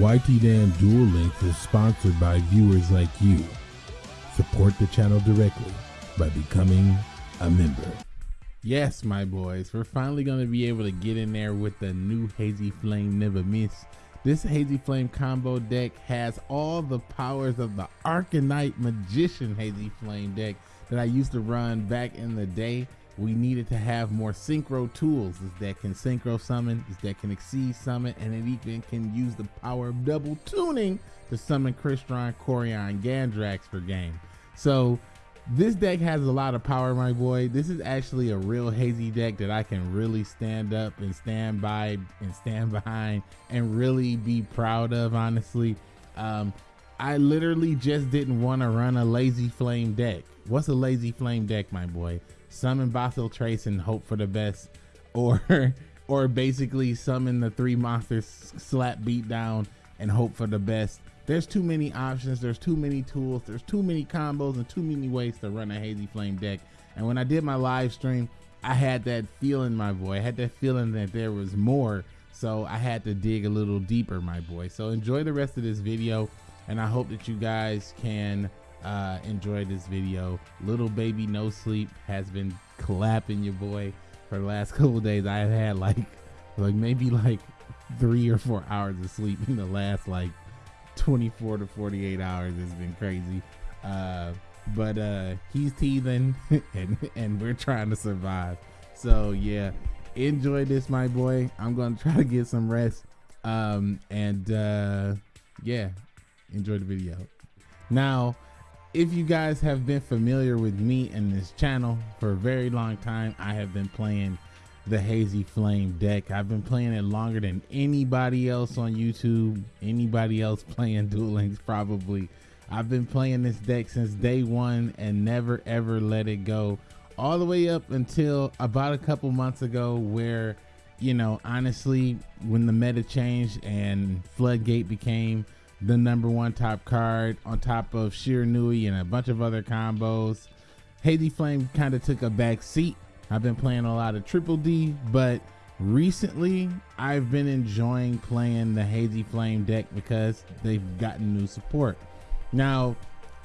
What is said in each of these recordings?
YT Dam Duel Links is sponsored by viewers like you. Support the channel directly by becoming a member. Yes, my boys, we're finally going to be able to get in there with the new Hazy Flame Never Miss. This Hazy Flame combo deck has all the powers of the Arcanite Magician Hazy Flame deck that I used to run back in the day we needed to have more synchro tools. that can synchro summon, that can exceed summon, and it even can use the power of double tuning to summon Crystron, Quarion, Gandrax per game. So this deck has a lot of power, my boy. This is actually a real hazy deck that I can really stand up and stand by and stand behind and really be proud of, honestly. Um, I literally just didn't want to run a lazy flame deck. What's a lazy flame deck, my boy? Summon Basiltrice and hope for the best, or or basically summon the three monsters, slap beat down and hope for the best. There's too many options. There's too many tools. There's too many combos and too many ways to run a Hazy Flame deck. And when I did my live stream, I had that feeling, my boy. I had that feeling that there was more. So I had to dig a little deeper, my boy. So enjoy the rest of this video. And I hope that you guys can uh, enjoy this video. Little baby no sleep has been clapping your boy for the last couple days. I have had like like maybe like three or four hours of sleep in the last like 24 to 48 hours. It's been crazy. Uh, but uh, he's teething and, and we're trying to survive. So yeah, enjoy this, my boy. I'm gonna try to get some rest. Um, and uh, yeah, enjoy the video. Now, if you guys have been familiar with me and this channel for a very long time, I have been playing the Hazy Flame deck. I've been playing it longer than anybody else on YouTube, anybody else playing Duel Links probably. I've been playing this deck since day one and never ever let it go. All the way up until about a couple months ago where, you know, honestly, when the meta changed and Floodgate became the number one top card on top of Shiranui and a bunch of other combos. Hazy Flame kind of took a back seat. I've been playing a lot of Triple D, but recently I've been enjoying playing the Hazy Flame deck because they've gotten new support. Now,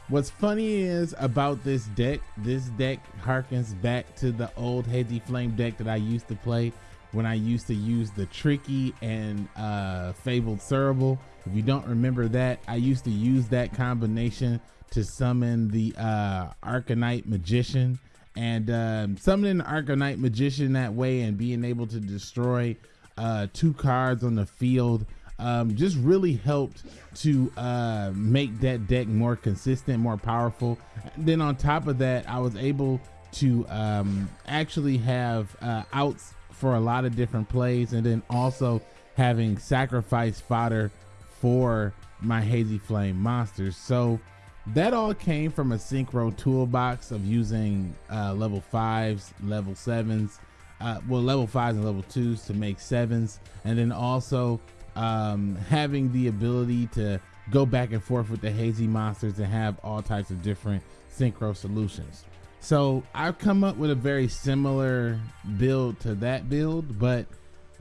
what's funny is about this deck, this deck harkens back to the old Hazy Flame deck that I used to play when I used to use the Tricky and uh, Fabled Cerebral. If you don't remember that, I used to use that combination to summon the uh, Arcanite Magician. And um, summoning the Arcanite Magician that way and being able to destroy uh, two cards on the field um, just really helped to uh, make that deck more consistent, more powerful. And then on top of that, I was able to um, actually have uh, outs for a lot of different plays and then also having sacrifice fodder for my hazy flame monsters. So that all came from a synchro toolbox of using uh, level fives level sevens uh, well level fives and level twos to make sevens and then also um, having the ability to go back and forth with the hazy monsters and have all types of different synchro solutions so I've come up with a very similar build to that build, but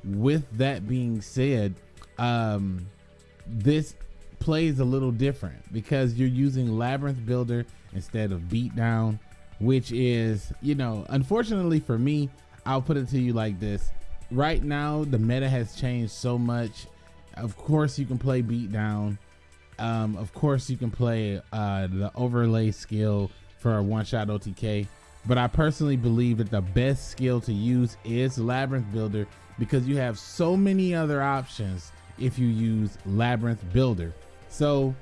with that being said, um, this plays a little different because you're using Labyrinth Builder instead of Beatdown, which is, you know, unfortunately for me, I'll put it to you like this. Right now, the meta has changed so much. Of course, you can play Beatdown. Um, of course, you can play uh, the overlay skill for a one shot OTK. But I personally believe that the best skill to use is Labyrinth Builder because you have so many other options if you use Labyrinth Builder. So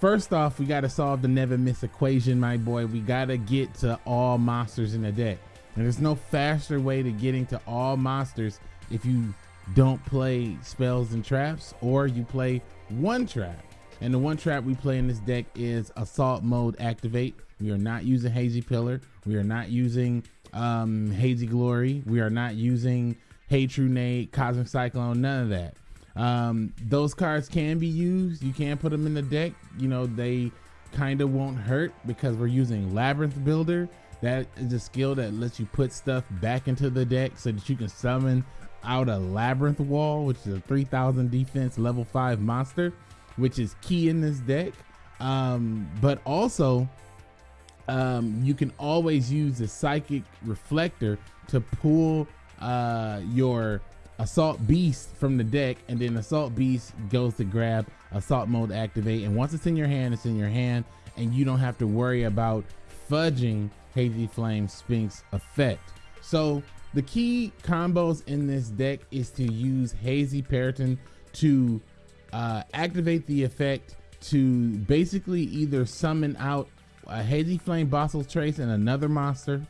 first off, we got to solve the never miss equation, my boy. We got to get to all monsters in the deck. And there's no faster way to getting to all monsters if you don't play spells and traps or you play one trap. And the one trap we play in this deck is Assault Mode Activate. We are not using Hazy Pillar. We are not using um, Hazy Glory. We are not using Hey True Nate, Cosmic Cyclone, none of that. Um, those cards can be used. You can put them in the deck. You know, they kind of won't hurt because we're using Labyrinth Builder. That is a skill that lets you put stuff back into the deck so that you can summon out a Labyrinth Wall, which is a 3000 defense level 5 monster, which is key in this deck. Um, but also, um, you can always use the Psychic Reflector to pull uh, your Assault Beast from the deck, and then Assault Beast goes to grab Assault Mode activate. And once it's in your hand, it's in your hand, and you don't have to worry about fudging Hazy Flame Sphinx effect. So the key combos in this deck is to use Hazy Peryton to uh, activate the effect to basically either summon out a Hazy Flame Basiltrice and another monster,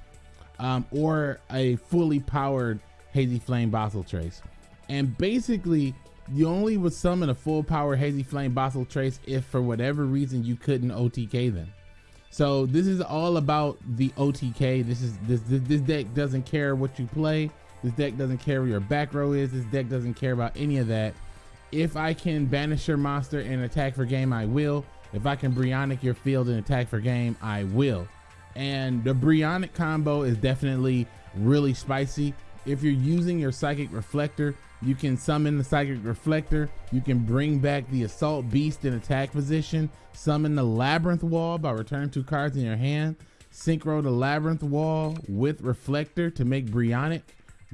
um, or a fully powered Hazy Flame Basiltrice. And basically, you only would summon a full power Hazy Flame Basiltrice if for whatever reason you couldn't OTK them. So this is all about the OTK. This is this, this this deck doesn't care what you play. This deck doesn't care where your back row is. This deck doesn't care about any of that. If I can banish your monster and attack for game, I will. If I can Brionac your field and attack for game, I will. And the Brionac combo is definitely really spicy. If you're using your Psychic Reflector, you can summon the Psychic Reflector. You can bring back the Assault Beast in attack position. Summon the Labyrinth Wall by returning two cards in your hand. Synchro the Labyrinth Wall with Reflector to make Brionac.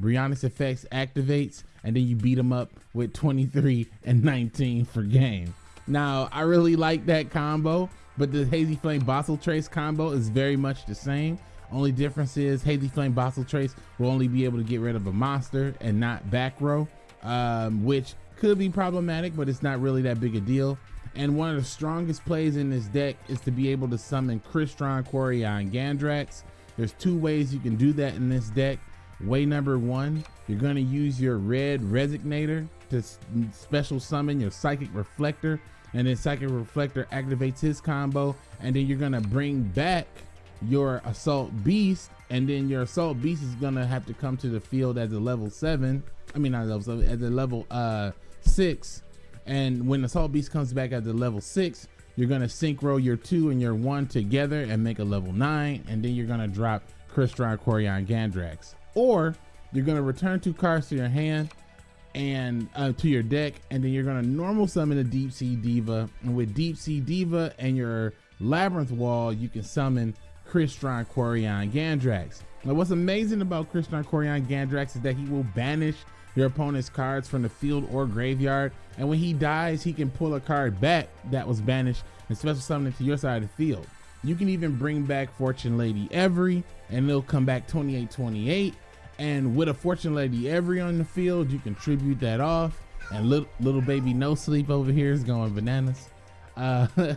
Brionac's effects activates, and then you beat them up with 23 and 19 for game. Now, I really like that combo, but the Hazy Flame Basiltrice combo is very much the same. Only difference is Hazy Flame Basiltrice will only be able to get rid of a monster and not back row, um, which could be problematic, but it's not really that big a deal. And one of the strongest plays in this deck is to be able to summon Crystron, Quarion, Gandrax. There's two ways you can do that in this deck. Way number one, you're going to use your red resonator to special summon your Psychic Reflector. And then Psychic Reflector activates his combo. And then you're going to bring back your assault beast and then your assault beast is gonna have to come to the field as a level seven i mean not level seven as a level uh six and when assault beast comes back at the level six you're gonna synchro your two and your one together and make a level nine and then you're gonna drop Crystron, Quarion, Gandrax or you're gonna return two cards to your hand and uh, to your deck and then you're gonna normal summon a deep sea diva and with deep sea diva and your labyrinth wall you can summon Crystron Quarion Gandrax. Now, what's amazing about Crystron Quarion Gandrax is that he will banish your opponent's cards from the field or graveyard, and when he dies, he can pull a card back that was banished and special summon it to your side of the field. You can even bring back Fortune Lady Every, and it'll come back 28-28. And with a Fortune Lady Every on the field, you can tribute that off. And little, little baby No Sleep over here is going bananas. Uh,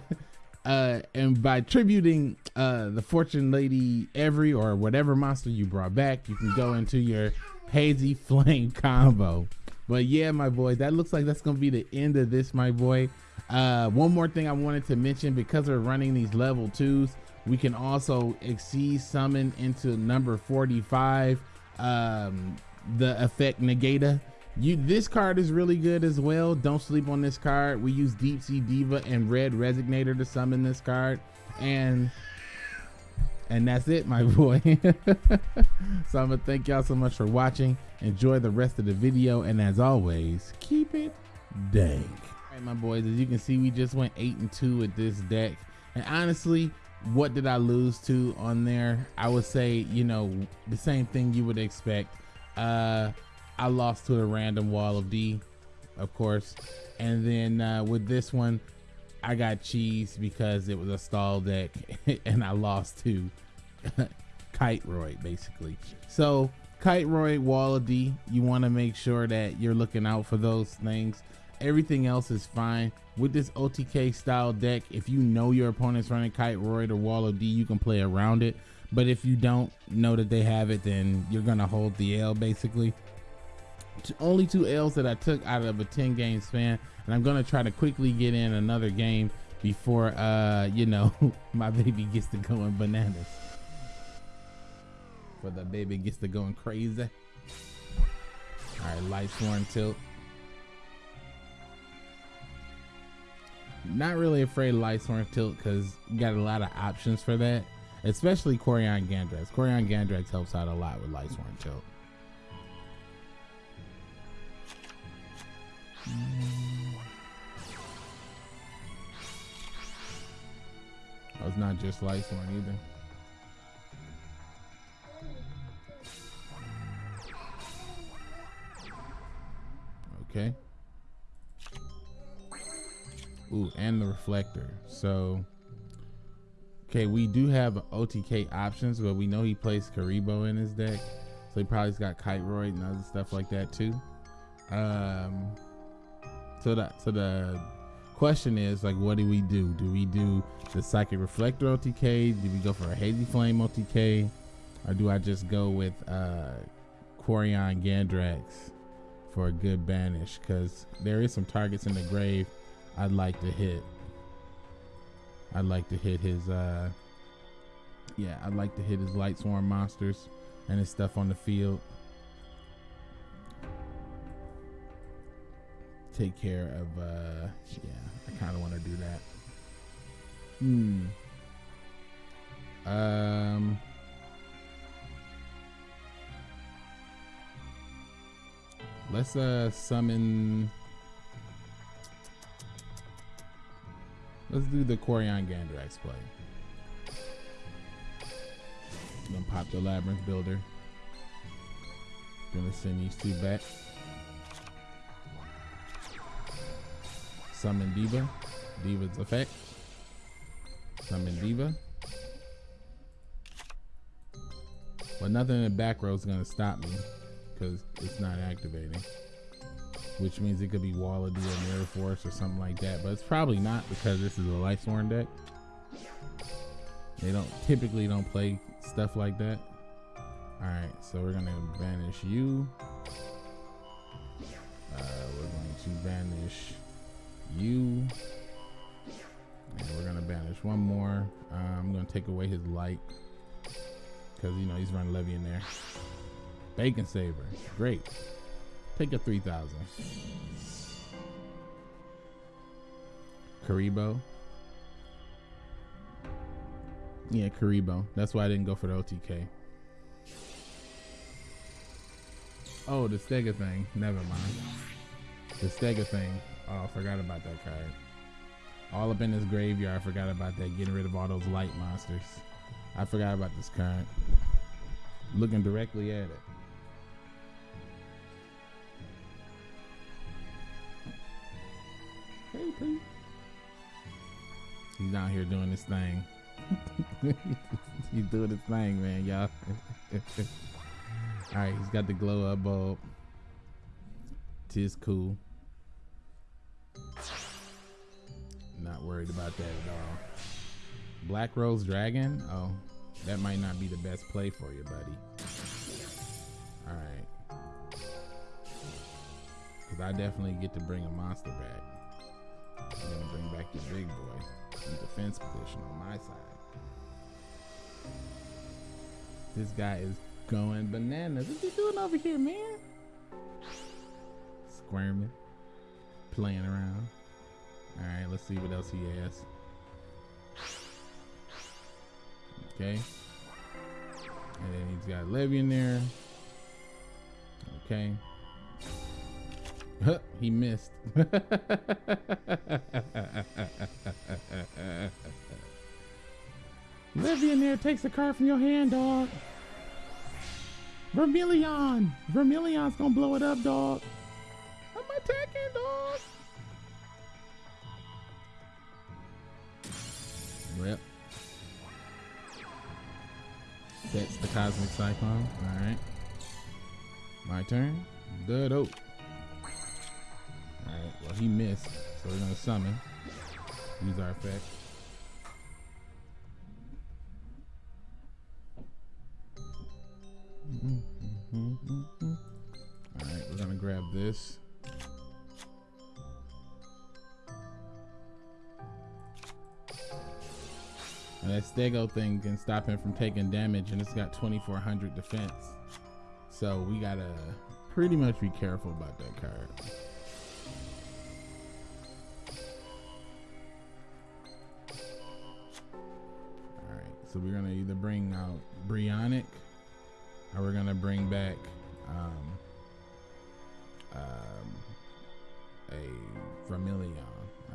uh, and by tributing uh, the Fortune Lady Every or whatever monster you brought back, you can go into your Hazy Flame combo. But yeah, my boy, that looks like that's gonna be the end of this, my boy. Uh, one more thing I wanted to mention because we're running these level twos, we can also exceed summon into number 45, um, the effect Negata you this card is really good as well. Don't sleep on this card. We use Deep Sea Diva and Red Resonator to summon this card. And and that's it, my boy. so I'm gonna thank y'all so much for watching. Enjoy the rest of the video, and as always, keep it dank. All right, my boys, as you can see, we just went eight and two with this deck. And honestly, what did I lose to on there? I would say, you know, the same thing you would expect. Uh I lost to the random wall of D, of course. And then uh, with this one, I got cheese because it was a stall deck and I lost to Kiteroid, basically. So Kiteroid, Wall of D, you want to make sure that you're looking out for those things. Everything else is fine. With this OTK style deck, if you know your opponent's running Kiteroid or Wall of D, you can play around it. But if you don't know that they have it, then you're going to hold the L basically only two L's that I took out of a 10 game span. And I'm going to try to quickly get in another game before, uh, you know, my baby gets to going bananas before the baby gets to going crazy. Alright, Lightsworn tilt. Not really afraid of Lightsworn tilt because got a lot of options for that. Especially Quarion Gandrax. Quarion Gandrax helps out a lot with Lightsworn tilt. Oh, it's not just Lightsworn either. Okay. Ooh, and the reflector. So, okay, we do have OTK options, but we know he plays Kuriboh in his deck. So he probably's got Kiteroid and other stuff like that too. Um, so the so the question is like, what do we do? Do we do the Psychic Reflector OTK? Do we go for a Hazy Flame OTK, or do I just go with uh, Quarion Gandrax for a good banish? Because there is some targets in the grave I'd like to hit. I'd like to hit his uh, yeah, I'd like to hit his Lightsworn monsters and his stuff on the field. Take care of, uh, yeah, I kind of want to do that. Hmm. Um. Let's uh summon. Let's do the Quarion Gandrax play. Gonna pop the Labyrinth Builder. Gonna send these two back. Summon Diva. Diva's effect. Summon Diva. But nothing in the back row is gonna stop me because it's not activating. Which means it could be Wall of or Mirror Force or something like that. But it's probably not because this is a Lightsworn deck. They don't typically don't play stuff like that. All right, so we're gonna banish you. Uh, we're going to banish you. And we're gonna banish one more. Uh, I'm gonna take away his light because you know he's running Levy in there. Bacon saver, great. Take a 3,000. Kuriboh. Yeah, Kuriboh. That's why I didn't go for the OTK. Oh, the Stega thing. Never mind. The Stega thing. Oh, I forgot about that card. All up in this graveyard, I forgot about that. Getting rid of all those light monsters. I forgot about this card. Looking directly at it. Hey, Pete. He's out here doing this thing. he's doing his thing, man, y'all. All right, he's got the glow up bulb. Tis cool. Not worried about that at all. Black Rose Dragon? Oh, that might not be the best play for you, buddy. All right. Because I definitely get to bring a monster back. I'm to bring back your big boy in defense position on my side. This guy is going bananas. What you doing over here, man? Squirming, playing around. All right, let's see what else he has. Okay. And then he's got Levy in there. Okay. he missed. Levy in there takes the card from your hand, dog. Vermilion! Vermilion's gonna blow it up, dog. I'm attacking, dog. Yep. That's the Cosmic Cyclone. Alright. My turn. Good Alright, well he missed, so we're gonna summon. Use our effect. All right, we're gonna grab this. And that Stego thing can stop him from taking damage, and it's got 2400 defense. So we gotta pretty much be careful about that card. So we're gonna either bring out Brionac and we're gonna bring back um, um, a Vermilion.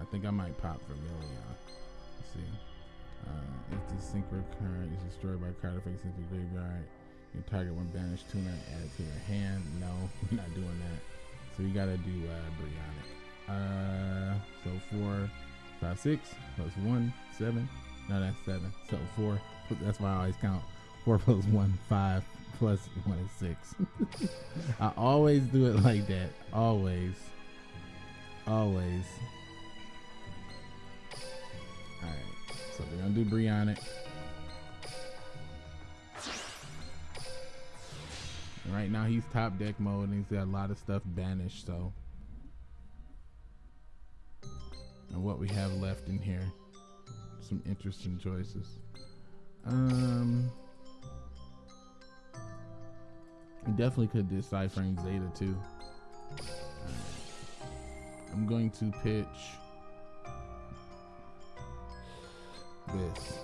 I think I might pop Vermilion. Let's see. Uh, If the synchro card is destroyed by card effects into the graveyard, your target one banished tuner added to your hand. No, we're not doing that. So we gotta do uh, Brionac. Uh, so four, five, six plus one, seven. No, that's seven. So four. That's why I always count. Four plus one, five plus one is six. I always do it like that. Always. Always. Alright. So we're gonna do Brionac. Right now he's top deck mode and he's got a lot of stuff banished, so and what we have left in here. Some interesting choices. Um we definitely could Cyframe Zeta too. I'm going to pitch this.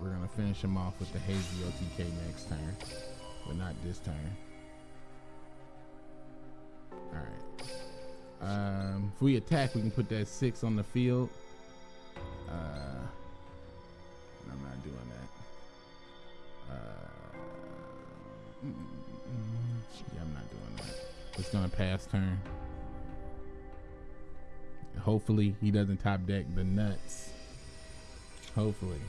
We're gonna finish him off with the Hazy OTK next turn, but not this turn. Alright. Um, if we attack, we can put that six on the field. Uh, I'm not doing that. Uh, mm, yeah, I'm not doing that. It's gonna pass turn. Hopefully, he doesn't top deck the nuts. Hopefully.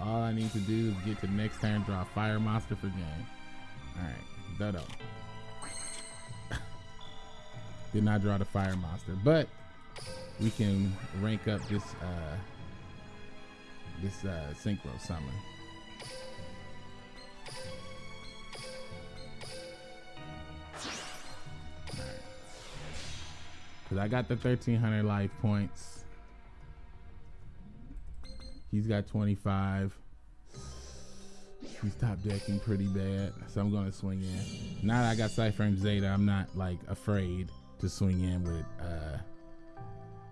all I need to do is get to next turn, draw fire monster for game. Alright, Dodo. Did not draw the fire monster, but we can rank up this uh this uh synchro summon. Cause I got the 1300 life points. He's got 25. He's top decking pretty bad, so I'm gonna swing in. Now that I got Cyframe Zeta, I'm not like afraid to swing in with uh,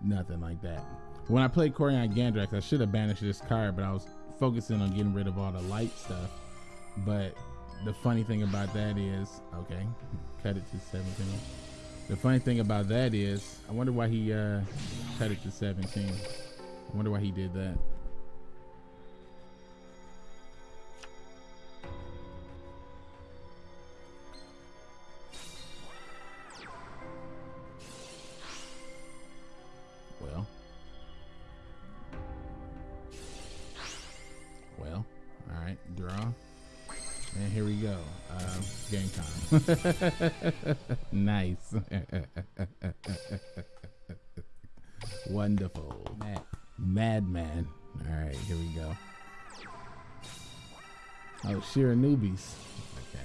nothing like that. When I played Quarion Gandrax, I should have banished this card, but I was focusing on getting rid of all the light stuff. But the funny thing about that is, okay, cut it to 17. The funny thing about that is, I wonder why he uh, cut it to 17. I wonder why he did that. nice. Wonderful. Mad, Madman. All right, here we go. Oh, Shiranuis. Okay.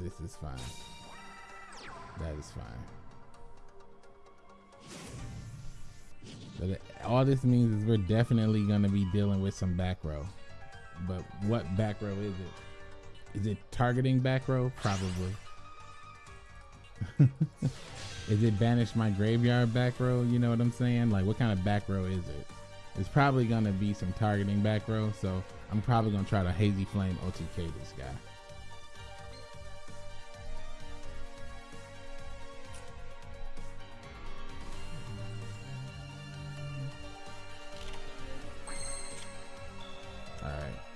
This is fine. That is fine. But all this means is we're definitely going to be dealing with some back row. But what back row is it? Is it targeting back row? Probably. is it banish my graveyard back row? You know what I'm saying? Like what kind of back row is it? It's probably gonna be some targeting back row, so I'm probably gonna try to hazy flame OTK this guy.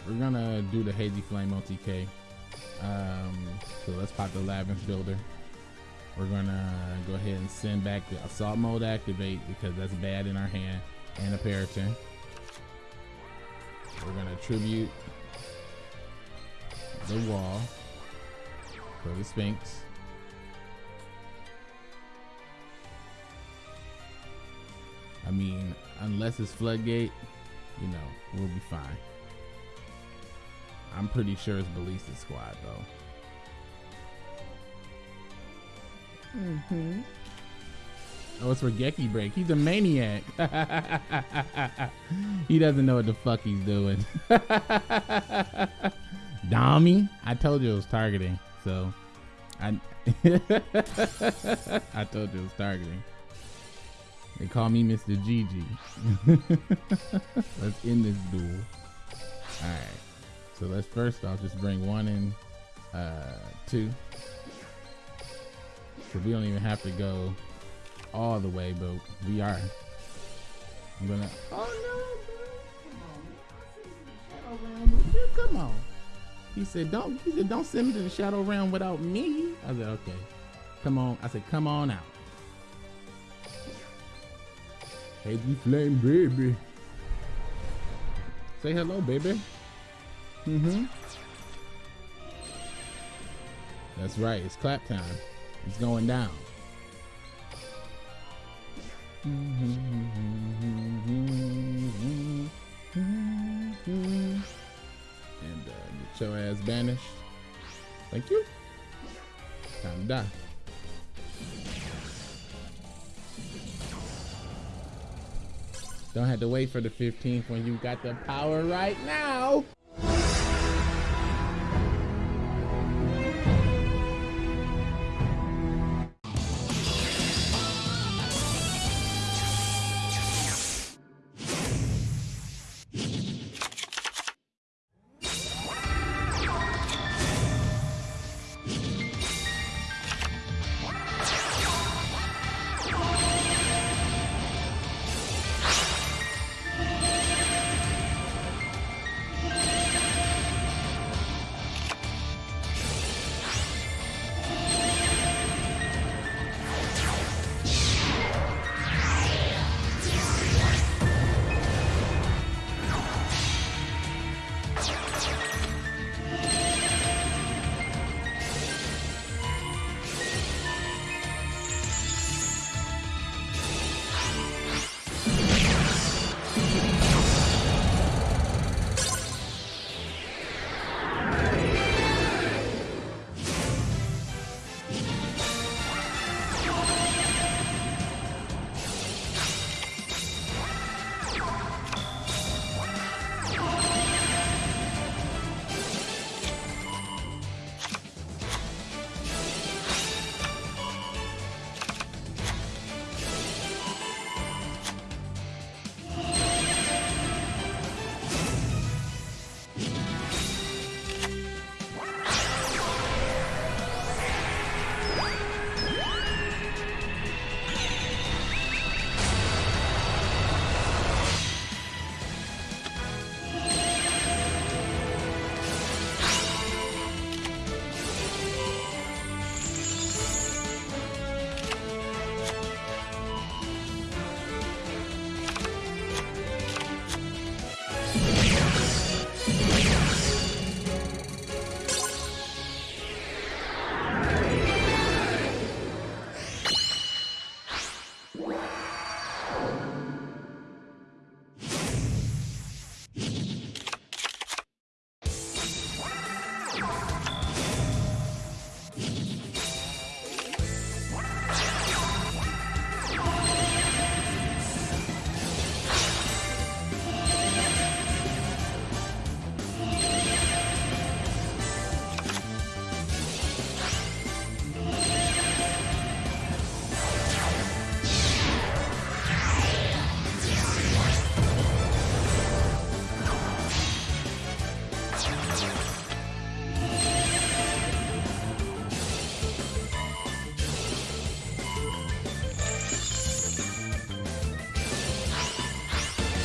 we're gonna do the hazy flame OTK. Um, so let's pop the labyrinth builder. We're gonna go ahead and send back the assault mode activate because that's bad in our hand and a Peryton. We're gonna tribute the wall for the Sphinx. I mean, unless it's floodgate, you know, we'll be fine. I'm pretty sure it's Ballista Squad though. Mm-hmm. Oh, it's for Geki Break. He's a maniac. he doesn't know what the fuck he's doing. Dami, I told you it was targeting. So, I I told you it was targeting. They call me Mr. GG. Let's end this duel. All right. So let's first off just bring one and uh, two. So we don't even have to go all the way, but we are. I'm gonna. Oh no, Shadow Realm with you. Come on. He said, "Don't." He said, "Don't send me to the Shadow Realm without me." I said, "Okay." Come on. I said, "Come on out." Hey, you flame baby. Say hello, baby. Mm-hmm. That's right. It's clap time. It's going down. And uh, get your ass banished. Thank you. Time to die. Don't have to wait for the 15th when you got the power right now.